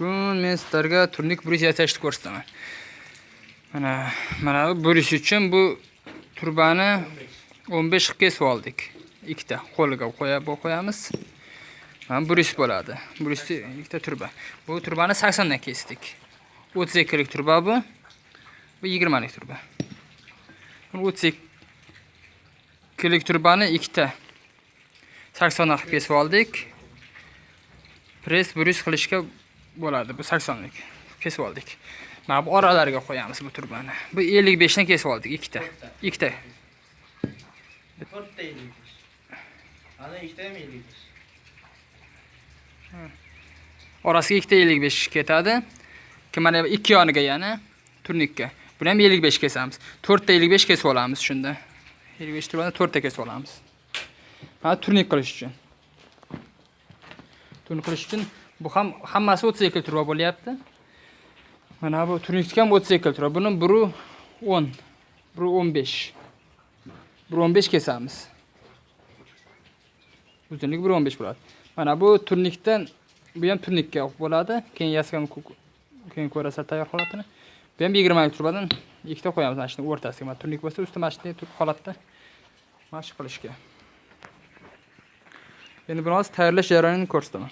mumkin men sizlarga turnik burish yasashni ko'rsataman. Mana mana bu burish uchun bu turbani 15 qilib kesib oldik. Ikkita qo'liga qo'yib qo'yamiz. Mana burish bo'ladi. Burishni ikkita turba bu turbani 80 dan kesdik. 32 lik turba bu. Bu 20 lik turba 32 lik turbani ikkita 80 qilib kesib oldik. Press burish qilishga bo'ladi. Bu 80 lik kesib oldik. Mana bu oralariga qo'yamiz bu turbani. Bu 55 dan kesib oldik ikkita. Ikkita. To'rtta ellik besh. Ana ikkita ham ellik besh. Orasiga ikkita 55 ketadi. Mana bu ikki yoniga yana turnikka. Buni ham 55 kesamiz. To'rtta 55 kesib olamiz shunda. 55 turbani to'rtta kesib olamiz. Mana turnik qilish uchun. Turnik qilish uchun bu ham hammasi 32 turba bo'lyapti. Mana bu turnikka ham 32 turba buni biri o'n biri 15 bir 15 kesamiz. Uzunligi bir 15 bo'ladi. Mana bu turnikdan bu ham turnikka bo'ladi. Keyin yaskan keyin ko'rasizlar tayyor holatini. Bu ham 20 turbadan ikkita qo'yamiz mana shuni o'rtasiga. Mana turnik bo'lsa usti mana shunday holatda mashq qilishga. Endi buni hozir tayyorlash jarayonini ko'rsataman.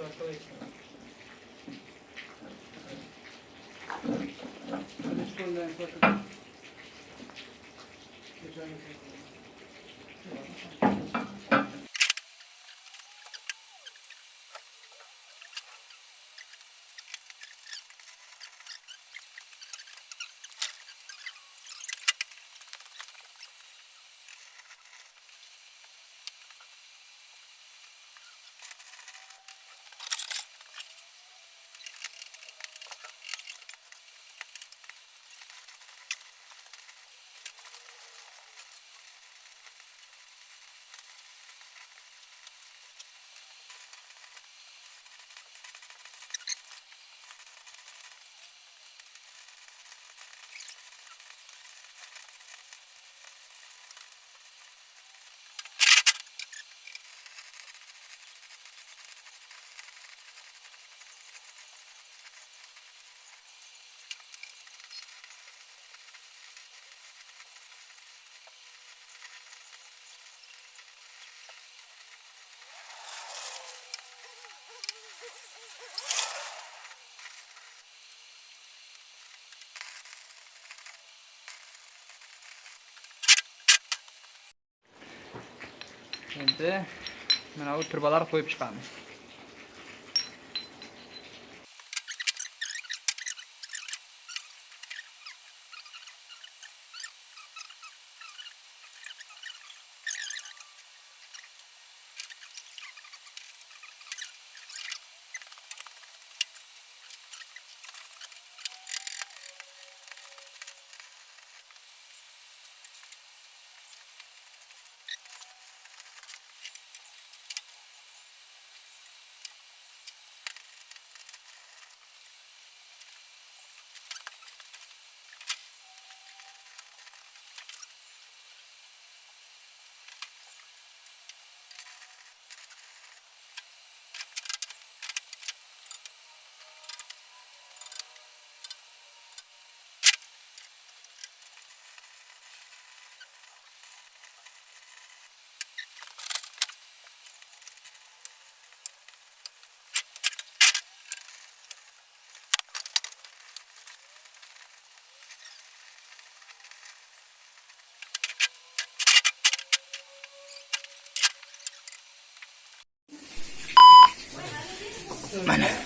よろしくお願いします。Endi mana bu turbalar qo'yib chiqamiz.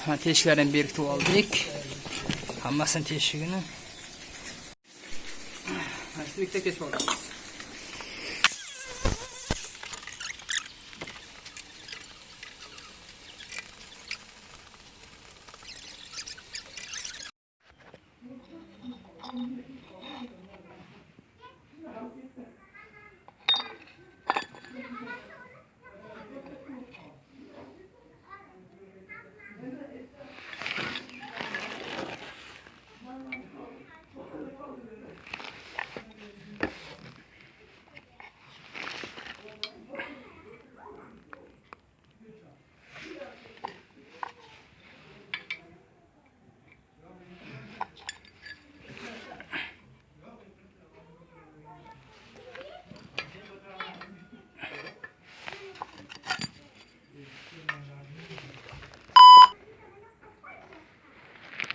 Mana mana teshiklarni berkitib oldik. Hammasini teshigini. Mana shu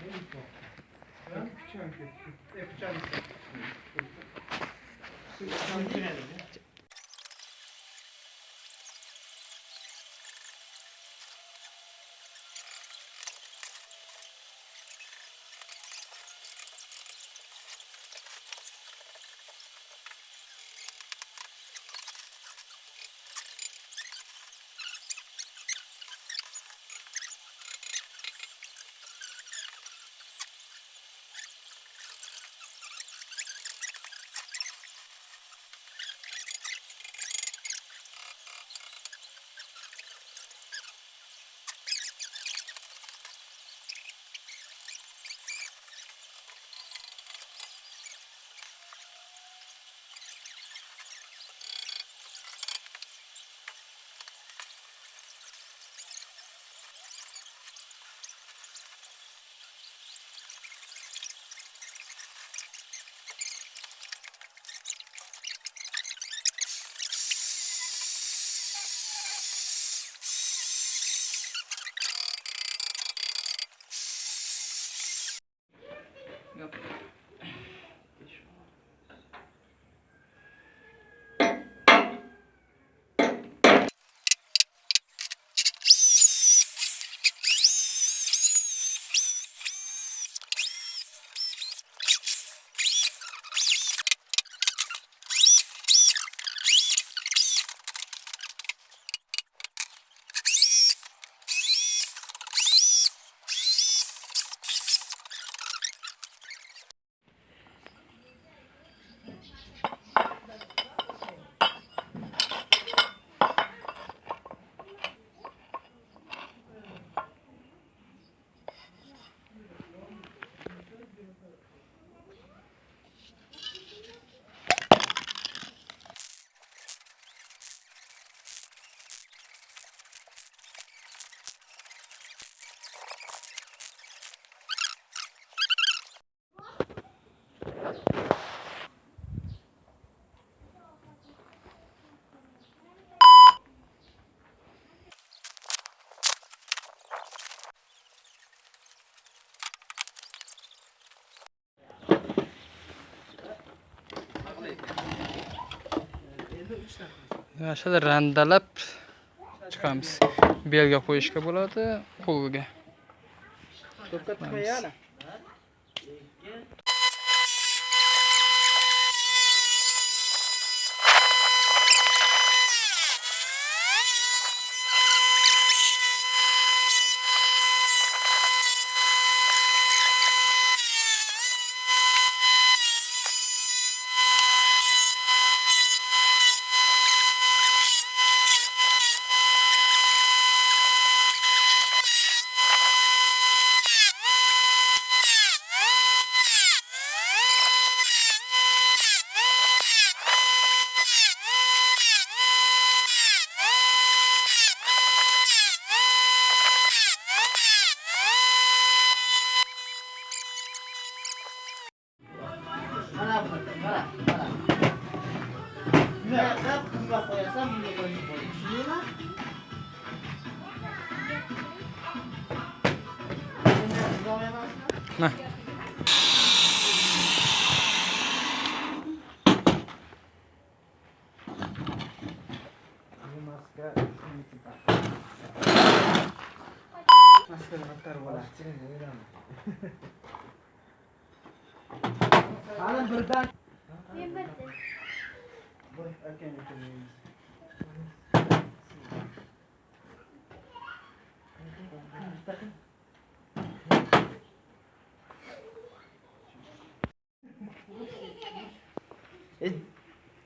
Yapacağım. Yapacağım. Yapacağım. Yapacağım. Meu. mana shular randalab chiqamiz. Belga qo'yishga bo'ladi qo'lga.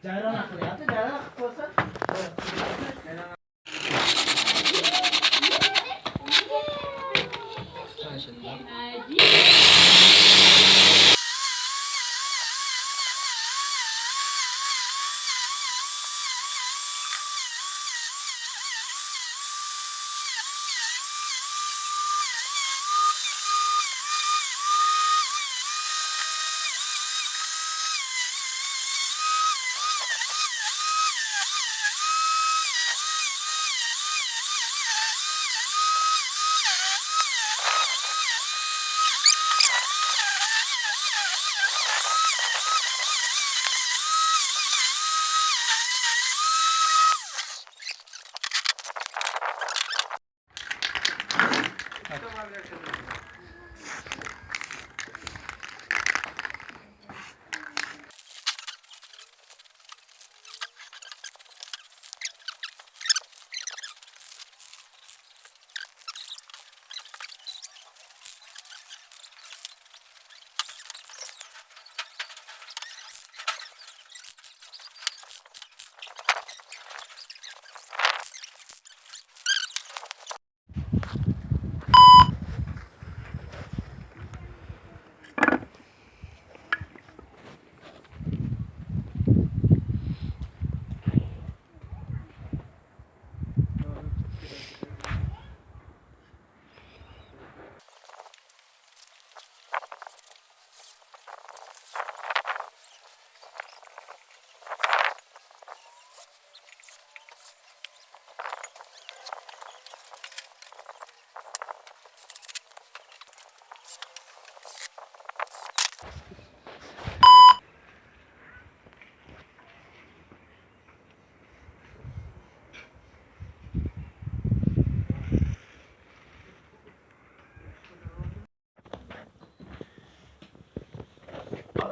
Jangan nak ya.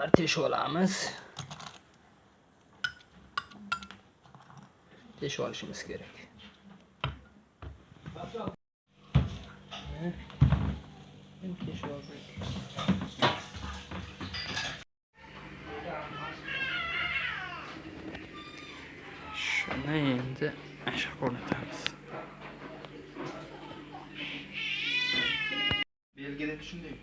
Bitta kesib olamiz. teshib olamiz teshib olishimiz kerak Endi teshib olsak shuni endi shu o'rnatamiz belgida shunday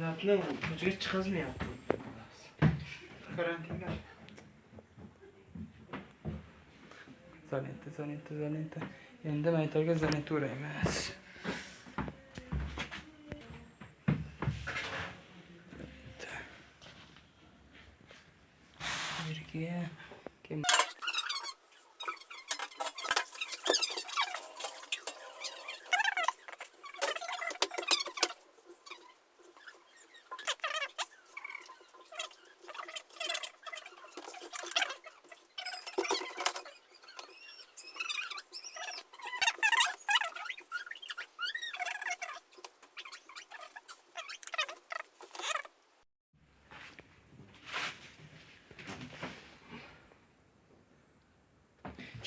Sinatni ko'chaga chiqazmayapti. Karantinda. Izolenta, izolenta, izolenta. Endi maytaga izolenta o'raymiz.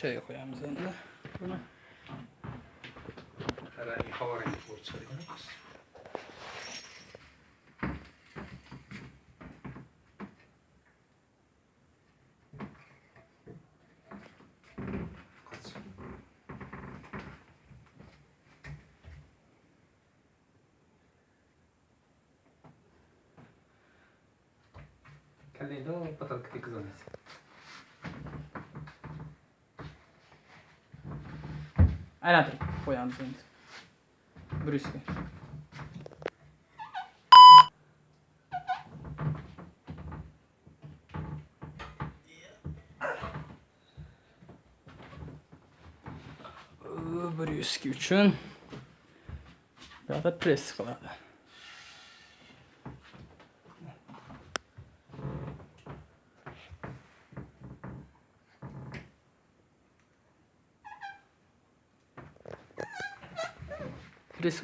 چای خودم میزنم الان خبر این فورت شده Kalendo, patatki kızarması. Экзонес. aylantirib qo'yamiz endi. Brusga. Brüski uchun bu yoqda press qiladi. Press